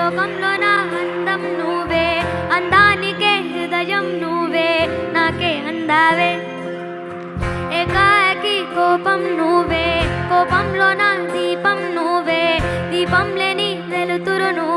లోకంలో నా అందం నువ్వే అందానికే హృదయం నువ్వే నాకే అందావే. ఏకాకి కోపం నువ్వే కోపంలో నా దీపం నువ్వే దీపం లేని వెలుతురు నువ్వు.